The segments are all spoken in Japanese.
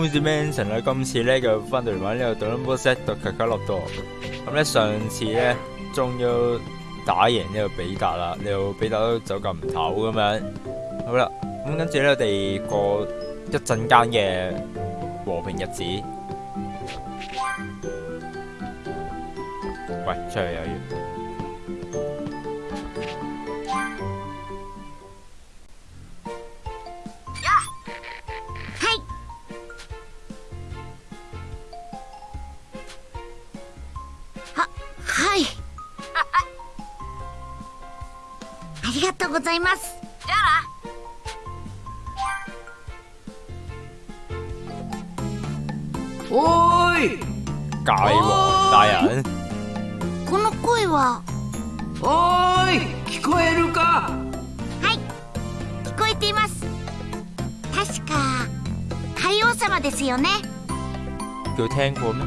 好似 Manson 啦，今次咧就翻到嚟玩呢個 Double Set 到卡卡洛多。咁咧上次咧終於打贏呢個比達啦，呢個比達都走咁唔唞咁樣。好啦，咁跟住咧我哋過一陣間嘅和平日子。喂，出去有嘢。ありがとうございます。じゃあな。おーい。界王大人この声は？おーい。聞こえるか？はい。聞こえています。確か海王様ですよね。叫聽過咩？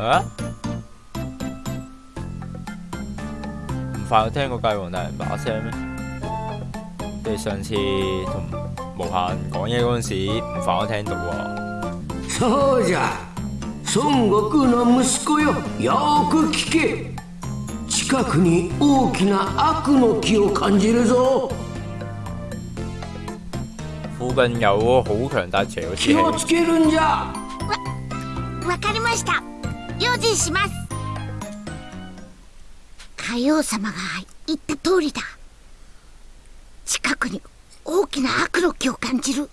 啊？快有聽過界王大人把聲咩？你上次同無限講嘢嗰陣時，唔快我聽到喎。そうじゃ孫悟空の息子よよく聞け近くに大きな悪の気を感じるぞ附近有好強大邪嘅気を氣つけるんじゃわかりました用心します 海王様が言った通りだ近くに大きな悪の気を感じる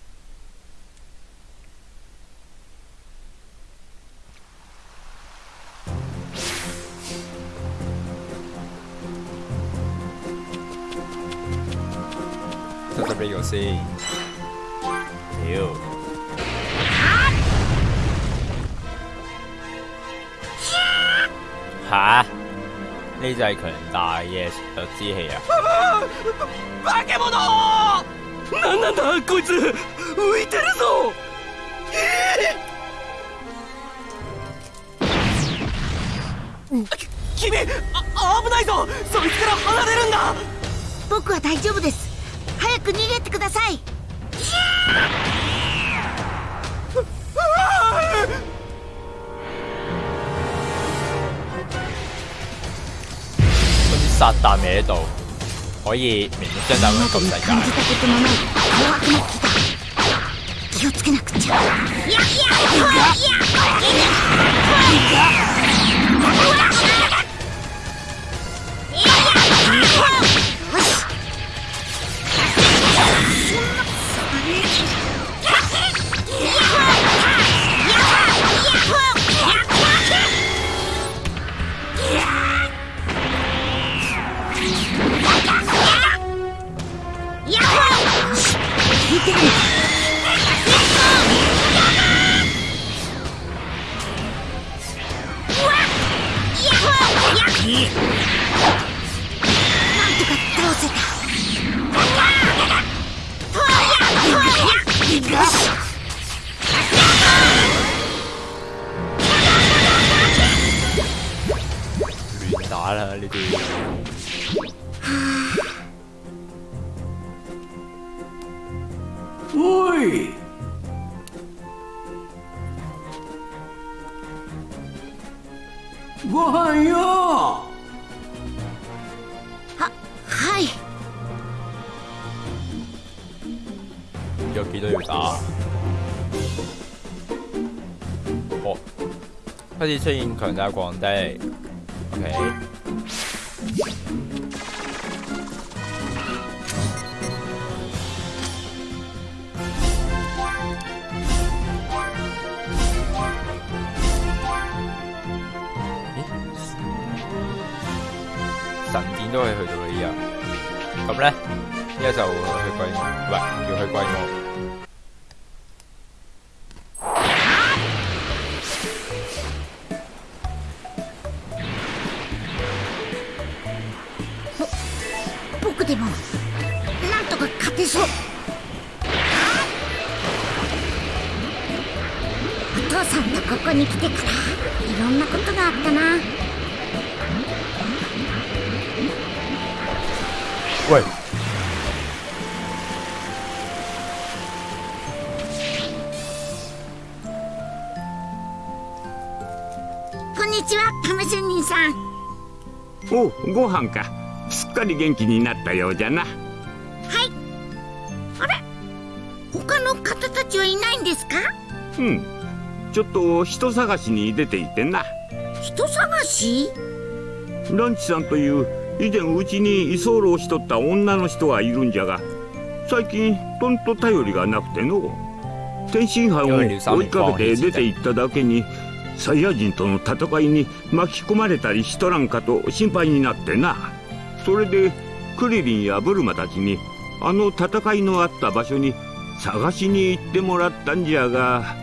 得得呢個先。屌！吓？呢就係強大嘅之氣啊！化け物なんなんだこいつ浮いてるぞ君あ危ないぞそいつから離れるんだ僕は大丈夫です早く逃げてください撒旦味喺度，可以明目張膽咁救世界。感じたことのない。凶悪な気だ気をつけなくちゃ。ご飯よははい有幾多要打？哦，開始出現強大皇帝。OK，父さんとここに来てからいろんなことがあったな。おい。こんにちはカムシュン人さん。おご飯か。すっかり元気になったようじゃな。はい。あれ？他の方たちはいないんですか？うん。ちょっと人探しに出ていてな。人探し？ランチさんという以前うちに居候しとった女の人はいるんじゃが最近とんと頼りがなくての天津飯を追いかけて出て行っただけにサイヤ人との戦いに巻き込まれたりしとらんかと心配になってな。それでクリリンやブルマたちにあの戦いのあった場所に探しに行ってもらったんじゃが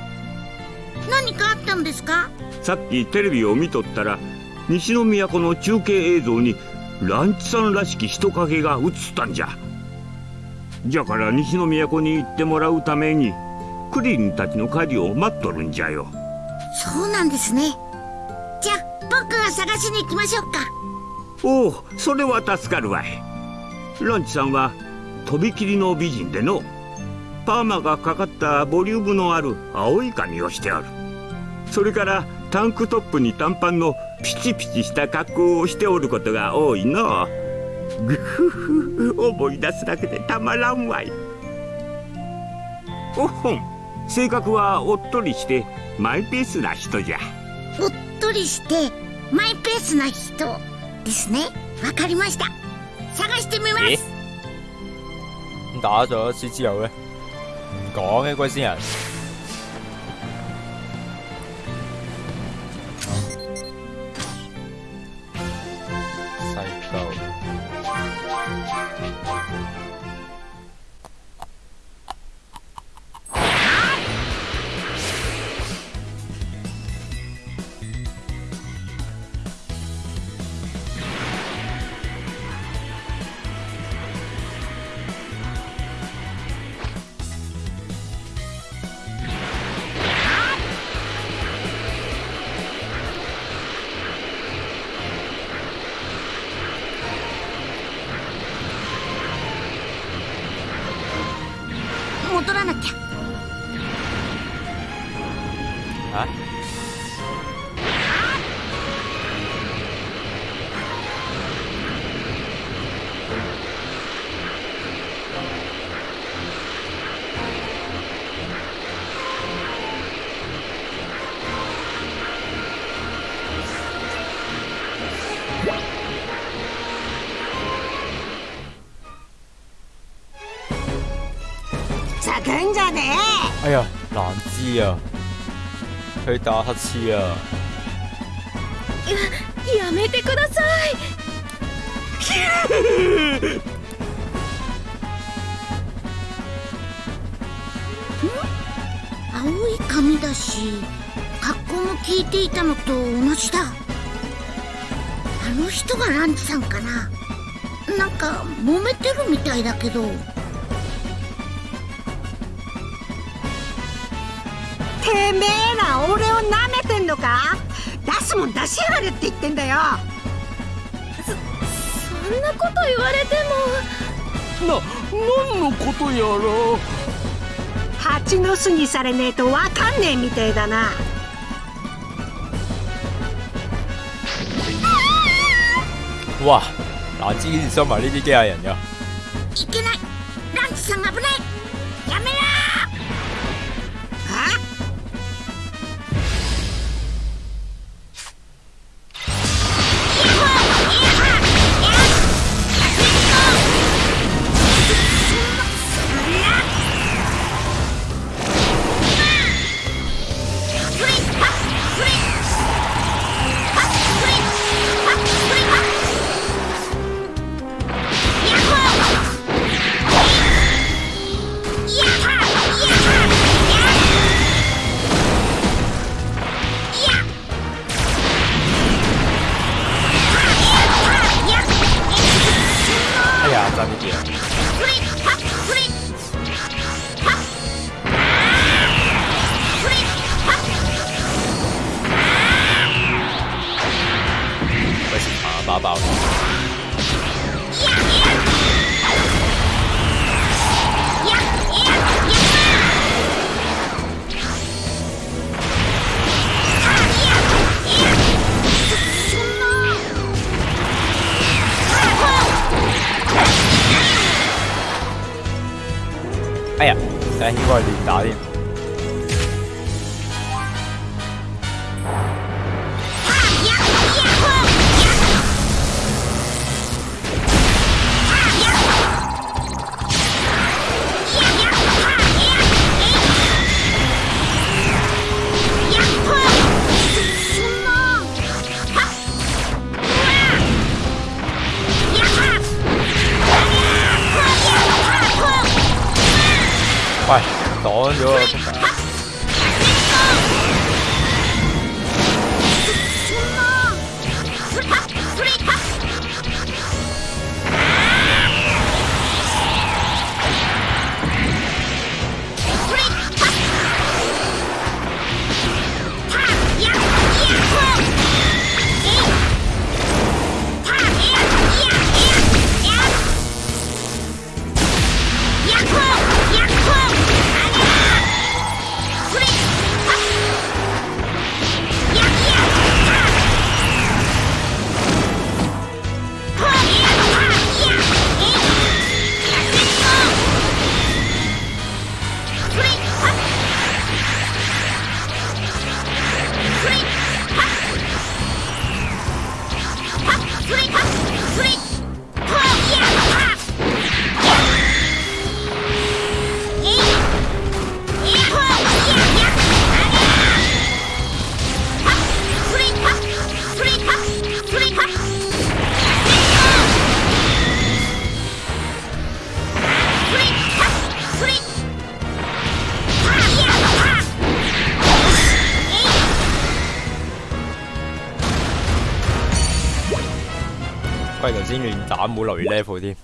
何かあったんですか？さっきテレビを見とったら西の都の中継映像にランチさんらしき人影が映ったんじゃ。じゃから西の都に行ってもらうためにクリリンたちの帰りを待っとるんじゃよ。そうなんですね。じゃあ僕が探しに行きましょうか。おおそれは助かるわい。ランチさんはとびきりの美人でのパーマがかかったボリュームのある青い髪をしておる。それからタンクトップに短パンのピチピチした格好をしておることが多いの。ぐふふ思い出すだけでたまらんわい。おほん性格はおっとりしてマイペースな人じゃ。おっとりしてマイペースな人ですね。わかりました。探してみます。咁打咗一次之後咧，讲嘅龜仙人。咲くんじゃね哎呀，難知啊！佢打乞嗤啊！やめてください。青い髪だし格好も聞いていたのと同じだ。あの人がランチさんかな。なんか揉めてるみたいだけどてめえら俺を舐めてんのか？出すもん出しやがれって言ってんだよ。そんなこと言われても。な何のことやら。蜂の巣にされねえとわかんねえみてえだな。哇！難知竟然收埋呢啲機械人㗎。いけない。ランチさん危ない事先亂打冇留意 level 添。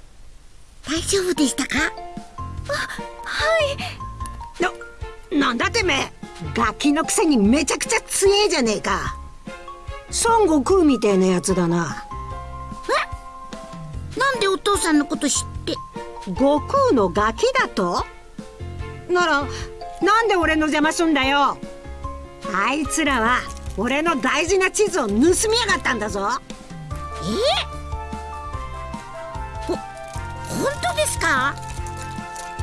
大丈夫でしたか？な、なんだてめえガキのくせにめちゃくちゃ強えじゃねえか。孫悟空みてえなやつだな。なんでお父さんのこと知って？悟空のガキだと？ならなんで俺の邪魔すんだよ。あいつらは俺の大事な地図を盗みやがったんだぞ。え？ほ本当ですか？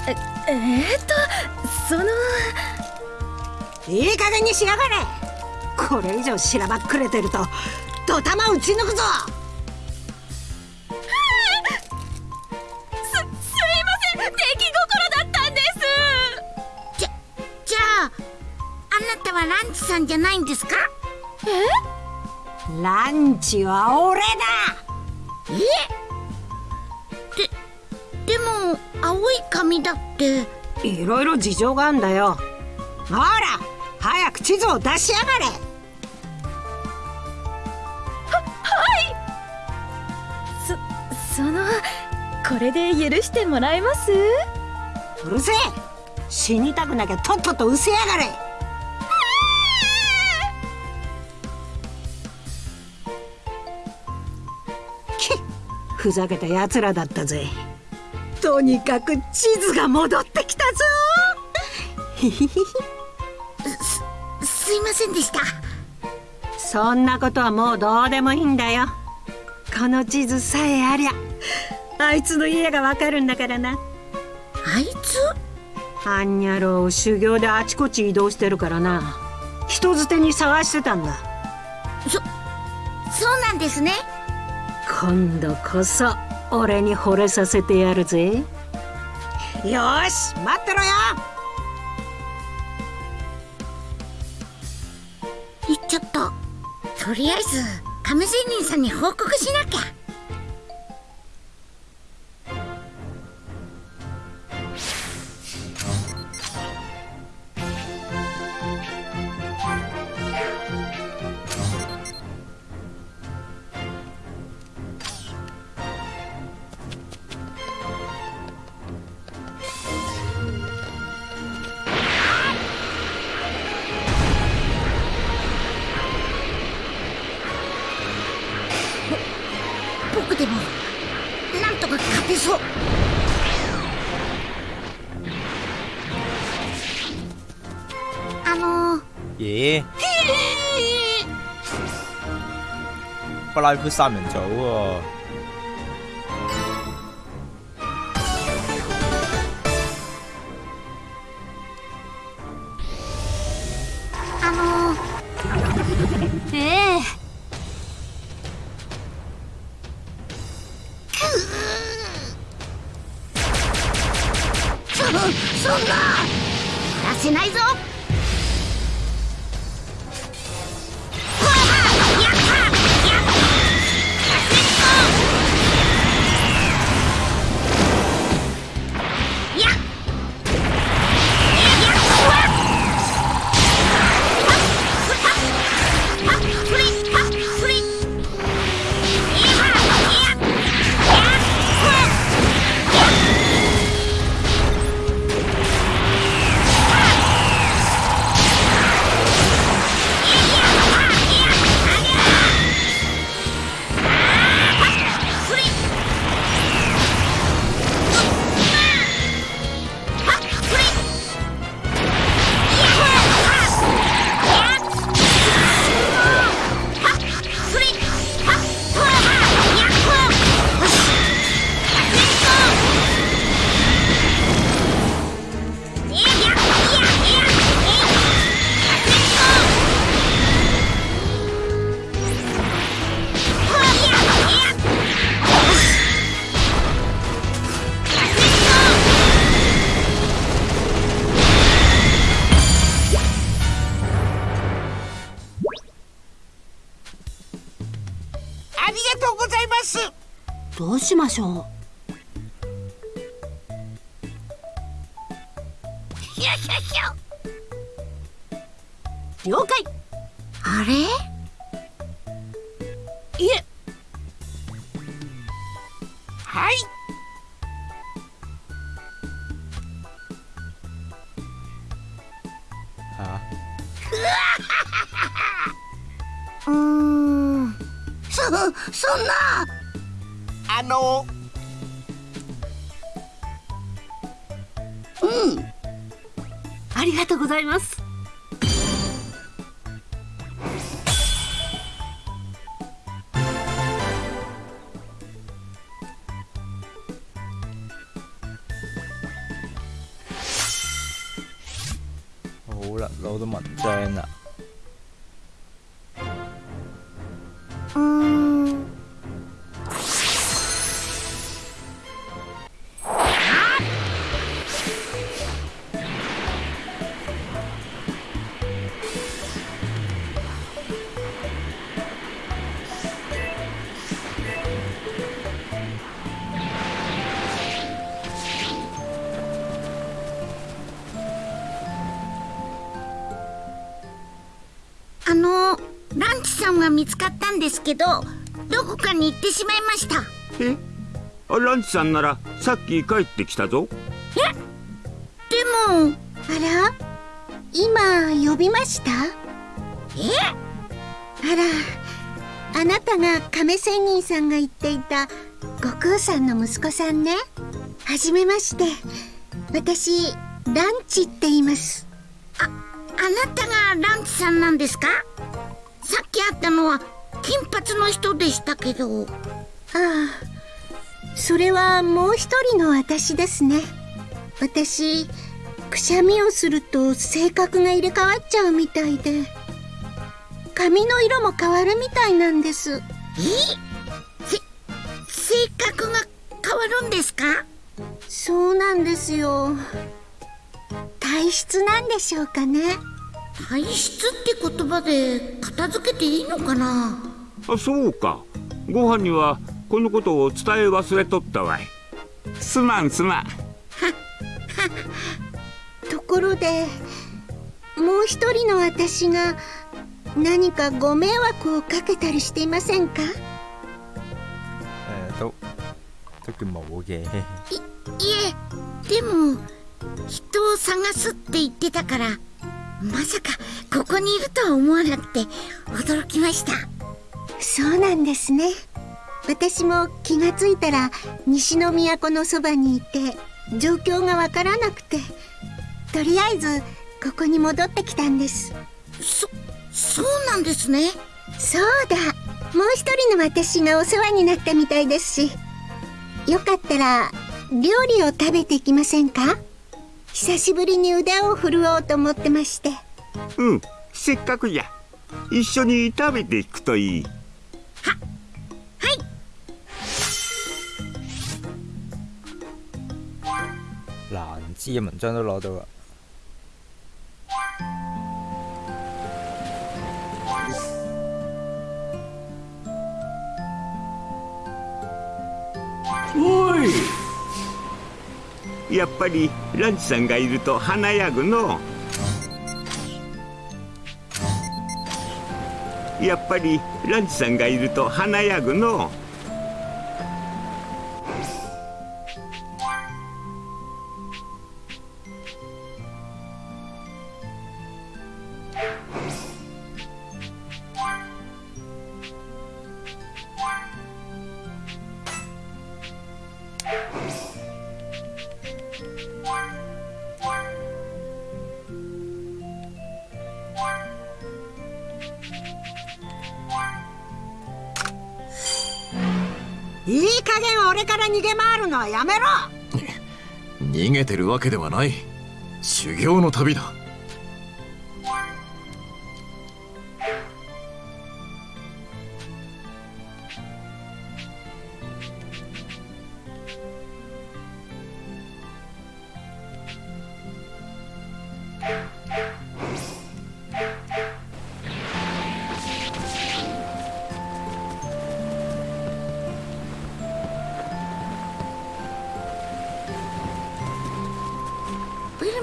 えー、っとそのいい加減にしやがれ。これ以上しらばっくれてるとドタマ撃ち抜くぞ。すすいません。出来心だったんです。じゃじゃああなたはランチさんじゃないんですか？ランチは俺だ。え青い髪だって。いろいろ事情があんだよ。ほら早く地図を出しやがれ。そそのこれで許してもらえます？うるせえ。死にたくなきゃとっとと失せやがれ。きふざけた奴らだったぜとにかく地図が戻ってきたぞ。ひひひひすいませんでした。そんなことはもうどうでもいいんだよ。この地図さえありゃあいつの家がわかるんだからな。あいつ？あんにゃろう修行であちこち移動してるからな。人づてに探してたんだ。そうなんですね。今度こそ俺に惚れさせてやるぜ。よーし待ってろよ。行っちゃったとりあえず亀仙人さんに報告しなきゃとか勝てそうあのー、咦？布拉夫三人組喎。どうしましょう？了解。あれ？いえ。はい。あ？うーん。そそんなあのありがとうございます。好啦，攞到文章啦。うけどどこかに行ってしまいました。え？あランチさんならさっき帰ってきたぞ。でもあら？今呼びました？え？あらあなたが亀仙人さんが言っていた悟空さんの息子さんね。はじめまして。私ランチって言います。あなたがランチさんなんですか？さっき会ったのは金髪の人でしたけど。ああそれはもう一人の私ですね。私くしゃみをすると性格が入れ替わっちゃうみたいで。髪の色も変わるみたいなんです。え？せ性格が変わるんですか？そうなんですよ。体質なんでしょうかね。体質って言葉で片付けていいのかな？あそうか。ご飯にはこのことを伝え忘れとったわい。すまんすまん。ところでもう一人の私が何かご迷惑をかけたりしていませんか？誒、都都叫冇嘅。いえでも人を探すって言ってたからまさかここにいるとは思わなくて驚きましたそうなんですね。私も気がついたら西の都のそばにいて状況がわからなくてとりあえずここに戻ってきたんです。そそうなんですね。そうだ。もう一人の私がお世話になったみたいですし。よかったら料理を食べていきませんか？久しぶりに腕を振るおうと思ってまして。うんせっかくや。一緒に食べていくといい難知嘅文章都攞到啦。おい。やっぱりランチさんがいると華やぐのやっぱりランチさんがいると華やぐのう。ない。修行の旅だ。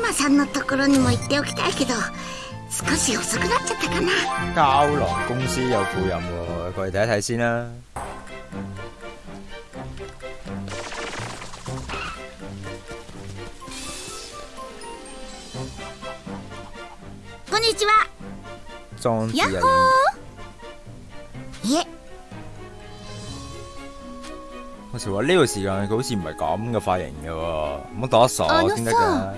マさんのところにも行っておきたいけど少し遅くなっちゃったかな。膠囊公司有副任喎，過去睇一睇先啦。こんにちは。裝置啊，いえ。好似話呢個時間佢好似唔係咁嘅髮型嘅喎，唔好打傻啊先得㗎。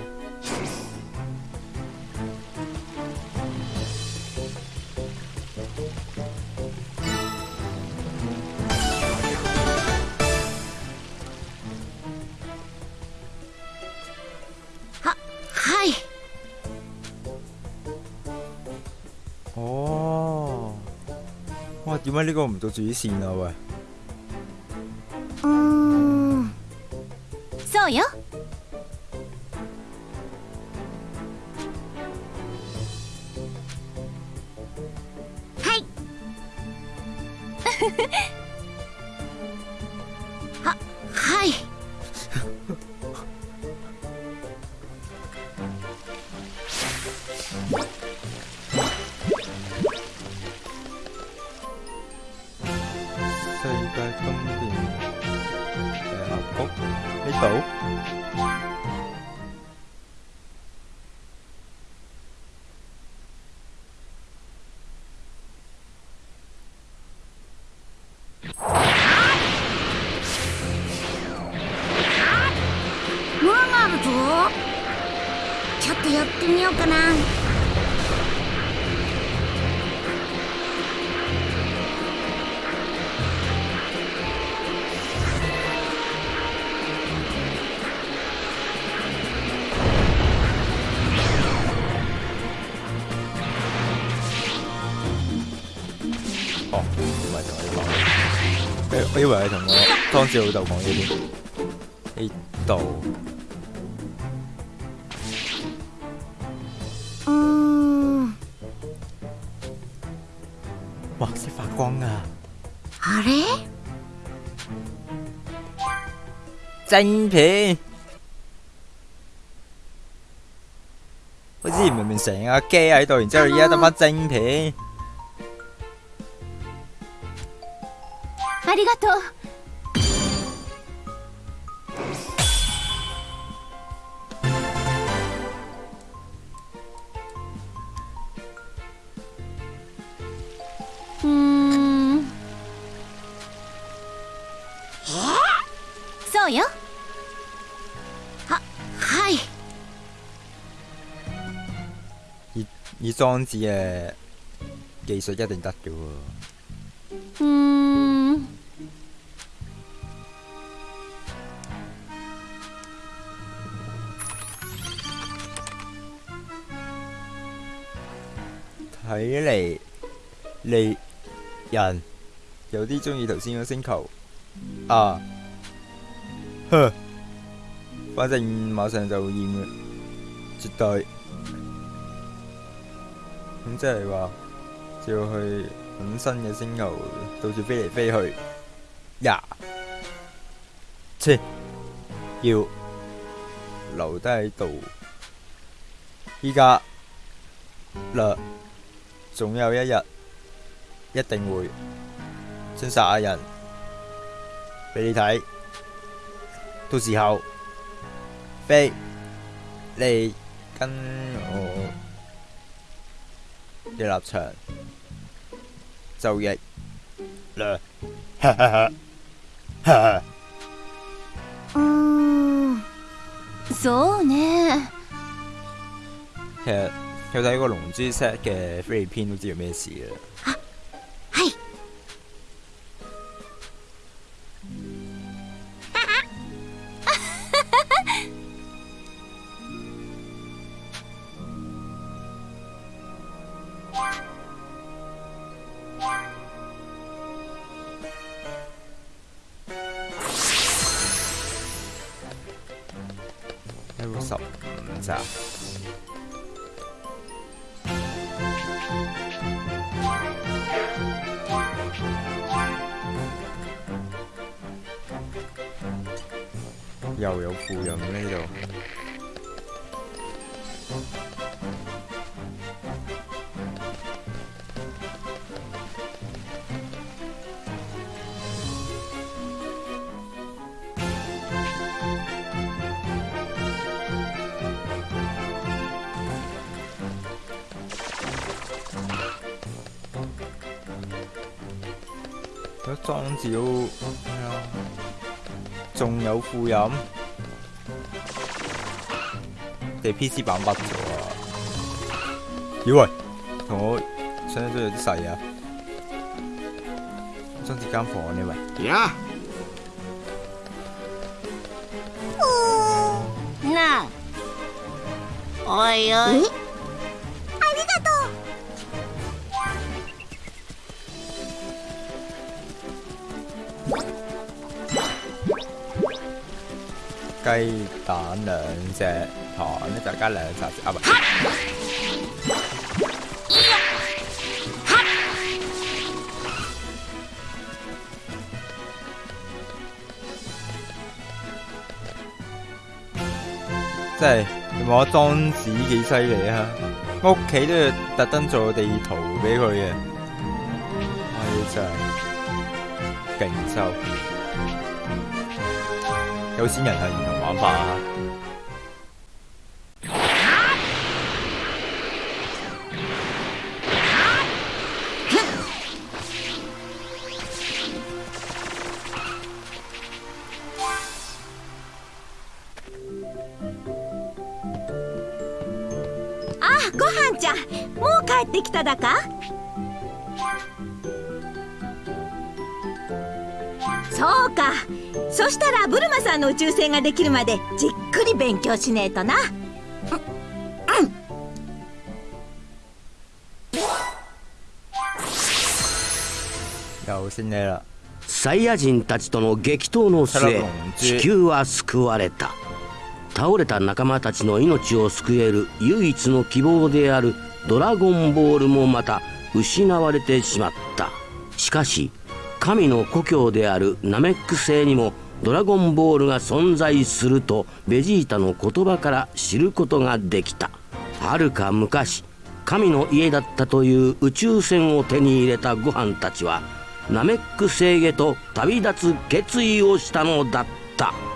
哦，哇！點解呢個唔做主線啊？喂，うーんそうよ 講，誒我以為係同我當時老豆講呢邊呢度。うーん哇！識發光啊！あれ晶片，我之前明明成架機喺度，然之後而家得翻晶片。 ありがとう。うん。そうよ。はい。以以裝置嘅技術一定得嘅喎。睇嚟你人有啲中意頭先個星球。啊，呵，反正馬上就厭嘅，絕對。咁即係話，就要去揾新嘅星球，到處飛嚟飛去，呀，切，要留低喺度。依家啦，總有一日一定會先殺下人俾你睇，到時候飛你跟我嘅立場就逆啦，哈哈哈，哈哈。うーんそうね其實 佢睇過《龍珠 set》嘅菲律篇都知道咩事啦。又有附庸呢度。嗰裝置都咩啊？仲有副飲，地 PC 版筆咗啊！咦喂，同我想象中有啲細啊！裝置間房呢喂，呀，なあお雞蛋兩隻，糖咧就加兩茶匙啊唔即係你望下莊子幾犀利啊！屋企都要特登做個地圖俾佢嘅，係真係勁收。有錢人係唔同玩法啊！あごはんちゃんもう帰ってきただか？そうか。そしたらブルマさんの宇宙船ができるまでじっくり勉強しねえとな。有先你啦，サイヤ人たちとの激闘の末地球は救われた。倒れた仲間たちの命を救える唯一の希望であるドラゴンボールもまた失われてしまった。しかし神の故郷であるナメック星にもドラゴンボールが存在するとベジータの言葉から知ることができた。はるか昔神の家だったという宇宙船を手に入れたご飯たちはナメック星へと旅立つ決意をしたのだった。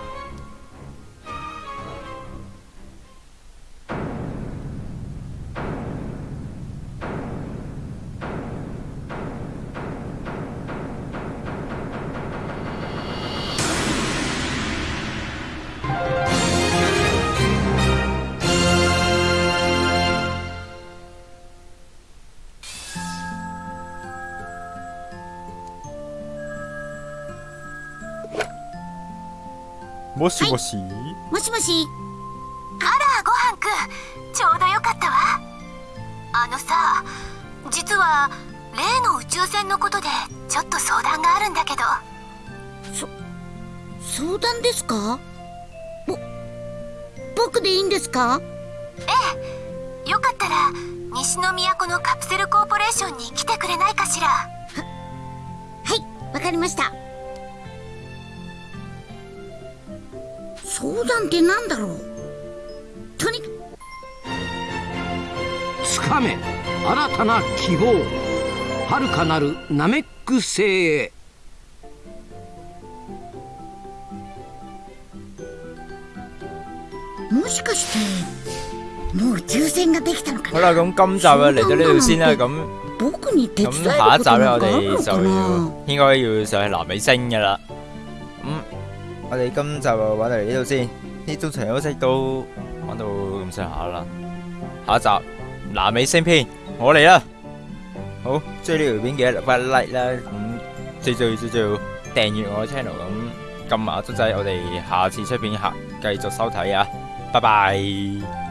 もしもし、もしもし。あらごはんくん。ちょうどよかったわ。あのさ実は例の宇宙船のことでちょっと相談があるんだけど。そ相談ですか？ぼ僕でいいんですか？ええ。よかったら西の都のカプセルコーポレーションに来てくれないかしら。ははいわかりました相談ってなんだろう？とにかつかめ。新たな希望。遥かなるナメック星へ。もしかしてもう宇宙船ができたのか好啦，咁今集啊嚟到呢度先啦，咁僕に手伝咁える下一集咧，我哋就要應該要上去南美星噶啦。我哋今集就玩到嚟呢度先，呢中场休息都玩到咁上下啦。下一集南美星篇，我嚟啦！好，追呢条片记得留翻 like 啦，咁最最最最订阅我嘅 channel，咁揿埋個鐘仔，我哋下次出片下继续收睇啊！拜拜。